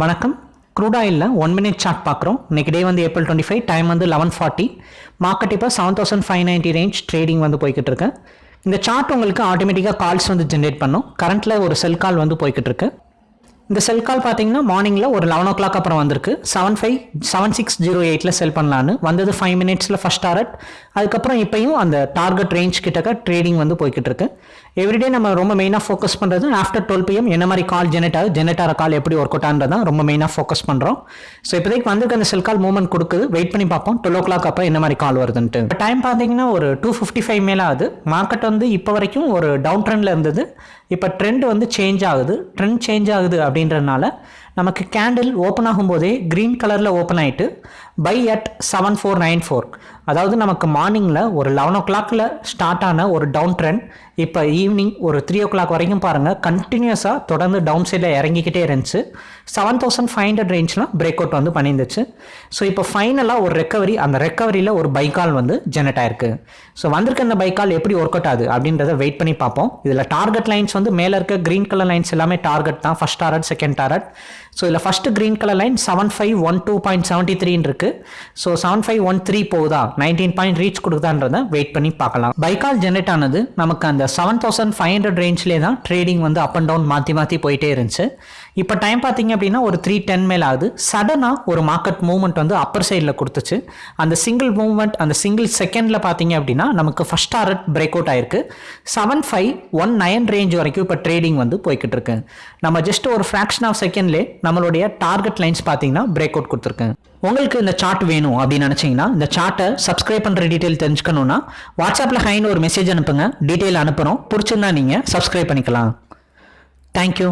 வணக்கம். க்ரூட் ஆயிலில் one minute chart பார்க்குறோம். இன்னைக்கு டே வந்து ஏப்ரல் டுவெண்ட்டி ஃபைவ் டைம் வந்து லெவன் ஃபார்ட்டி மார்க்கெட் இப்போ seven thousand five ninety range trading வந்து போய்கிட்டு இருக்கு. இந்த சார்ட் உங்களுக்கு ஆட்டோமேட்டிக்காக கால்ஸ் வந்து ஜென்ரேட் பண்ணும். கரண்ட்டில் ஒரு செல் கால் வந்து போய்கிட்டு இருக்கு. இந்த செல் கால் பார்த்தீங்கன்னா மார்னிங்கில் ஒரு லெவன் ஓ கிளாக் அப்புறம் வந்திருக்கு. Seven five seven six zero எயிட்டில் செல் பண்ணலான்னு. வந்தது ஃபைவ் மினிட்ஸில் ஃபஸ்ட் டாரட் அதுக்கப்புறம் இப்போயும் அந்த டார்கெட் ரேஞ்ச் கிட்டக்க ட்ரேடிங் வந்து போய்கிட்டு இருக்கு. எவ்ரிடே நம்ம ரொம்ப மெயினாக ஃபோக்கஸ் பண்ணுறது ஆஃப்டர் டுவெல் பிஎம் என்ன மாதிரி கால் ஜெனரேட் ஆகுது ஜெனரேட் ஆகிற கால் எப்படி ஒர்க் அவுட் ஆனதான் ரொம்ப மெயினாக ஃபோக்கஸ் பண்ணுறோம் ஸோ இப்போதைக்கு வந்திருக்க அந்த செல் கால் மூவ்மெண்ட் கொடுக்குது. வெயிட் பண்ணி பார்ப்போம். டுவெல் ஓ கிளாக் அப்புறம் என்ன மாதிரி கால் வருதுன்ட்டு. இப்போ டைம் பார்த்தீங்கன்னா ஒரு டூ ஃபிஃப்டி ஃபைவ் மேலே ஆகுது. மார்க்கெட் வந்து இப்போ வரைக்கும் ஒரு டவுன் ட்ரெண்டில் இருந்தது. இப்போ ட்ரெண்ட் வந்து சேஞ்ச் ஆகுது. ட்ரெண்ட் சேஞ்ச் ஆகுது அப்படின்றனால நமக்கு கேண்டில் ஓப்பன் ஆகும்போதே க்ரீன் கலரில் ஓப்பன் ஆகிட்டு by at seven four nine four அதாவது நமக்கு மார்னிங்கில் ஒரு லெவன் ஓ கிளாக்கில் ஸ்டார்ட் ஆன ஒரு டவுன் ட்ரெண்ட் இப்போ ஈவினிங் ஒரு த்ரீ ஓ கிளாக் வரைக்கும் பாருங்கள் கண்டினியூஸாக தொடர்ந்து டவுன் சைடில் இறங்கிக்கிட்டே இருந்துச்சு. செவன் தௌசண்ட் ஃபைவ் ஹண்ட்ரட் ரேஞ்ச்லாம் பிரேக் அவுட் வந்து பண்ணியிருந்துச்சு. ஸோ இப்போ ஃபைனலாக ஒரு ரெக்கவரி அந்த ரெக்கவரியில் ஒரு பைக்கால் வந்து ஜெனரேட் ஆயிருக்கு. ஸோ வந்திருக்க அந்த பைக்கால் எப்படி ஒர்க் அவுட் ஆகுது அப்படின்றத வெயிட் பண்ணி பார்ப்போம். இதில் டார்கெட் லைன்ஸ் வந்து மேலே இருக்க க்ரீன் கலர் லைன்ஸ் எல்லாமே டார்கெட் தான். First target second target so இதில் first green colour line seven five one two point seventy த்ரீன்னு இருக்குது so seven five one three போகுதா? நைன்டீன் பாயிண்ட் ரீச் கொடுக்குதான்றதை வெயிட் பண்ணி பார்க்கலாம். பைக்கால் ஜென்ரேட் ஆனது நமக்கு அந்த செவன் தௌசண்ட் ஃபைவ் ஹண்ட்ரட் ரேஞ்ச்லேயே தான் ட்ரேடிங் வந்து அப் அண்ட் டவுன் மாற்றி மாற்றி போயிட்டே இருந்துச்சு. இப்போ டைம் பார்த்தீங்க அப்படின்னா ஒரு த்ரீ டென் மேல் ஆகுது. சடனாக ஒரு மார்க்கெட் மூவ்மெண்ட் வந்து அப்பர் சைடில் கொடுத்துச்சு. அந்த சிங்கிள் மூவ்மெண்ட் அந்த சிங்கிள் செகண்டில் பார்த்தீங்க அப்படின்னா நமக்கு ஃபஸ்ட் டாரட் பிரேக் அவுட் ஆயிருக்கு. Seven five one nine range வரைக்கும் இப்போ ட்ரேடிங் வந்து போய்கிட்டு இருக்கு. நம்ம ஜஸ்ட் ஒரு ஃப்ராக்ஷன் ஆஃப் செகண்ட்லேயே நம்மளுடைய டார்கெட் லைன்ஸ் பார்த்தீங்கன்னா பிரேக் அவுட் கொடுத்துருக்கு. உங்களுக்கு இந்த சார்ட் வேணும் அப்படின்னு நினச்சிங்கன்னா இந்த சார்ட்டை சப்ஸ்கிரைப் பண்ணுற டீட்டெயில் தெரிஞ்சுக்கணுன்னா வாட்ஸ்அப்பில் ஹைன்னு ஒரு மெசேஜ் அனுப்புங்க. டீட்டெயில் அனுப்புகிறோம் பிடிச்சிருந்தா நீங்கள் சப்ஸ்கிரைப் பண்ணிக்கலாம். தேங்க்யூ